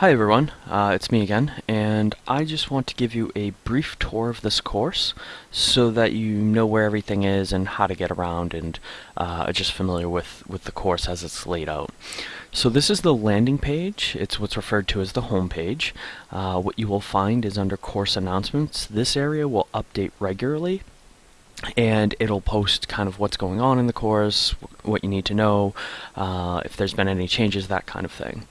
Hi everyone, uh, it's me again, and I just want to give you a brief tour of this course so that you know where everything is and how to get around and uh, are just familiar with, with the course as it's laid out. So this is the landing page, it's what's referred to as the home page. Uh, what you will find is under course announcements, this area will update regularly and it'll post kind of what's going on in the course, what you need to know, uh, if there's been any changes, that kind of thing.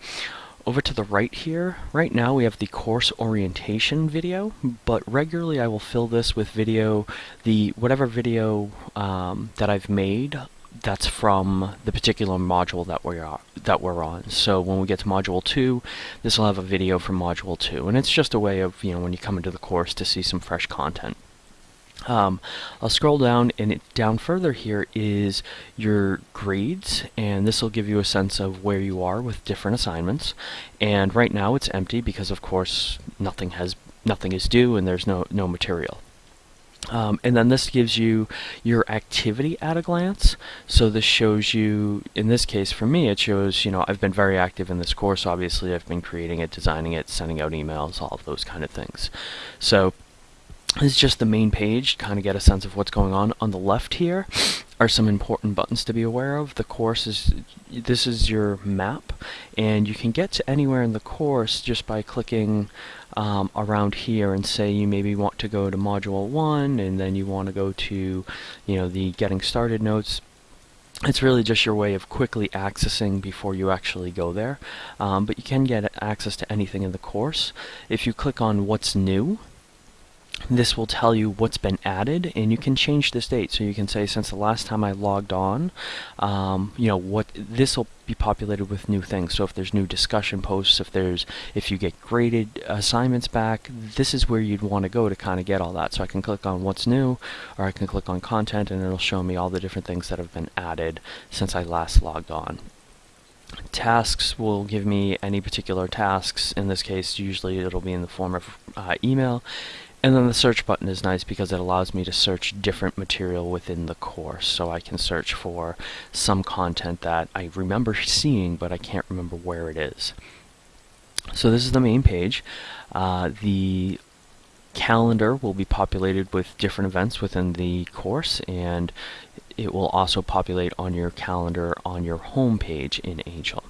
Over to the right here, right now we have the course orientation video, but regularly I will fill this with video, the whatever video um, that I've made that's from the particular module that we are that we're on. So when we get to module 2, this will have a video from module 2, and it's just a way of, you know, when you come into the course to see some fresh content. Um, I'll scroll down and it, down further here is your grades and this will give you a sense of where you are with different assignments and right now it's empty because of course nothing has nothing is due and there's no no material um, and then this gives you your activity at a glance. So this shows you, in this case for me, it shows, you know, I've been very active in this course. Obviously, I've been creating it, designing it, sending out emails, all of those kind of things. So this is just the main page, to kind of get a sense of what's going on. On the left here are some important buttons to be aware of. The course is, this is your map, and you can get to anywhere in the course just by clicking um, around here and say you maybe want to go to module 1 and then you want to go to you know the getting started notes it's really just your way of quickly accessing before you actually go there um, but you can get access to anything in the course if you click on what's new this will tell you what's been added and you can change this date so you can say since the last time I logged on um, you know what this will be populated with new things. So if there's new discussion posts if there's if you get graded assignments back this is where you'd want to go to kind of get all that. So I can click on what's new or I can click on content and it'll show me all the different things that have been added since I last logged on. Tasks will give me any particular tasks. In this case usually it'll be in the form of uh, email and then the search button is nice because it allows me to search different material within the course. So I can search for some content that I remember seeing, but I can't remember where it is. So this is the main page. Uh, the calendar will be populated with different events within the course and it will also populate on your calendar on your home page in Angel.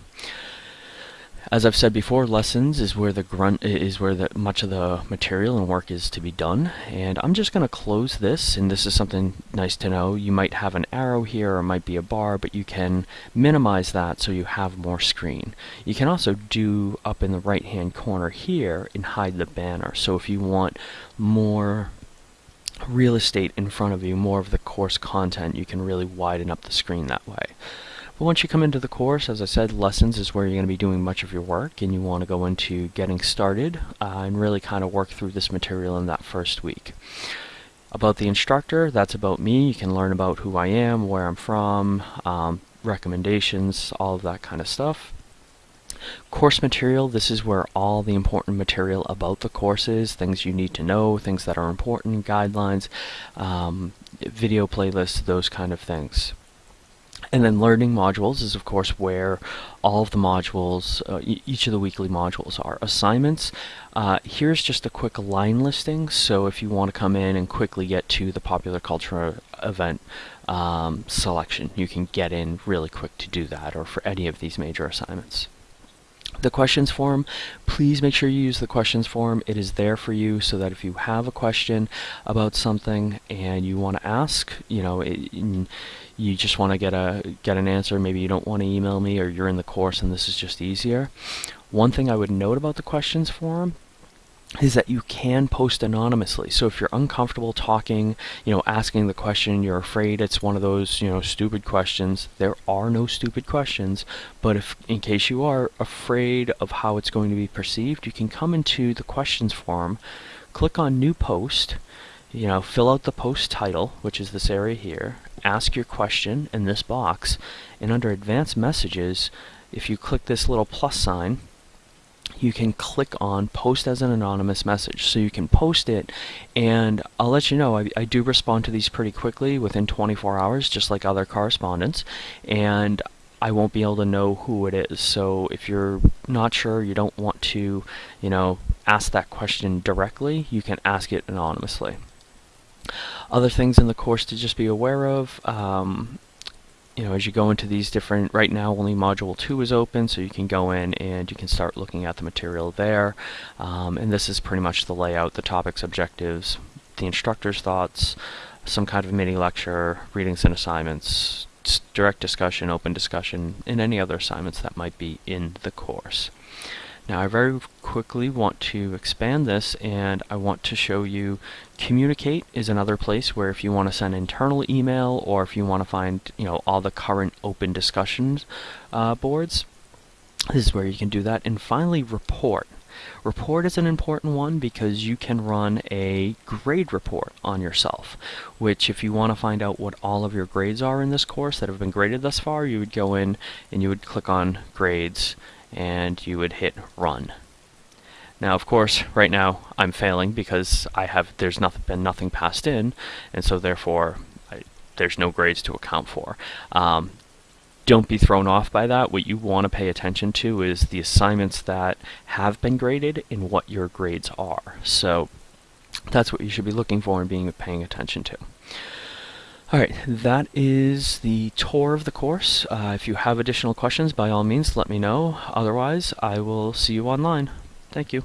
As I've said before, lessons is where the grunt is where the much of the material and work is to be done. And I'm just going to close this, and this is something nice to know. You might have an arrow here or might be a bar, but you can minimize that so you have more screen. You can also do up in the right hand corner here and hide the banner. So if you want more real estate in front of you, more of the course content, you can really widen up the screen that way. But once you come into the course, as I said, lessons is where you're going to be doing much of your work and you want to go into getting started uh, and really kind of work through this material in that first week. About the instructor, that's about me. You can learn about who I am, where I'm from, um, recommendations, all of that kind of stuff. Course material, this is where all the important material about the course is, things you need to know, things that are important, guidelines, um, video playlists, those kind of things. And then learning modules is of course where all of the modules, uh, e each of the weekly modules are. Assignments, uh, here's just a quick line listing, so if you want to come in and quickly get to the popular culture event um, selection, you can get in really quick to do that, or for any of these major assignments the questions form, please make sure you use the questions form. It is there for you so that if you have a question about something and you want to ask, you know, it, you just want to get a get an answer, maybe you don't want to email me or you're in the course and this is just easier. One thing I would note about the questions form is that you can post anonymously. So if you're uncomfortable talking, you know, asking the question, you're afraid it's one of those, you know, stupid questions, there are no stupid questions, but if in case you are afraid of how it's going to be perceived, you can come into the questions form, click on new post, you know, fill out the post title, which is this area here, ask your question in this box, and under advanced messages, if you click this little plus sign, you can click on post as an anonymous message. So you can post it and I'll let you know I, I, do respond to these pretty quickly within 24 hours just like other correspondents and I won't be able to know who it is. So if you're not sure, you don't want to, you know, ask that question directly, you can ask it anonymously. Other things in the course to just be aware of, um, you know, as you go into these different, right now only Module 2 is open, so you can go in and you can start looking at the material there. Um, and this is pretty much the layout, the topics, objectives, the instructor's thoughts, some kind of mini lecture, readings and assignments, direct discussion, open discussion, and any other assignments that might be in the course. Now I very quickly want to expand this and I want to show you Communicate is another place where if you want to send internal email or if you want to find you know all the current open discussions uh, boards, this is where you can do that. And finally Report. Report is an important one because you can run a grade report on yourself, which if you want to find out what all of your grades are in this course that have been graded thus far, you would go in and you would click on grades and you would hit run. Now, of course, right now I'm failing because I have there's nothing been nothing passed in, and so therefore I, there's no grades to account for. Um, don't be thrown off by that. What you want to pay attention to is the assignments that have been graded and what your grades are. So that's what you should be looking for and being paying attention to. Alright, that is the tour of the course. Uh, if you have additional questions, by all means, let me know. Otherwise, I will see you online. Thank you.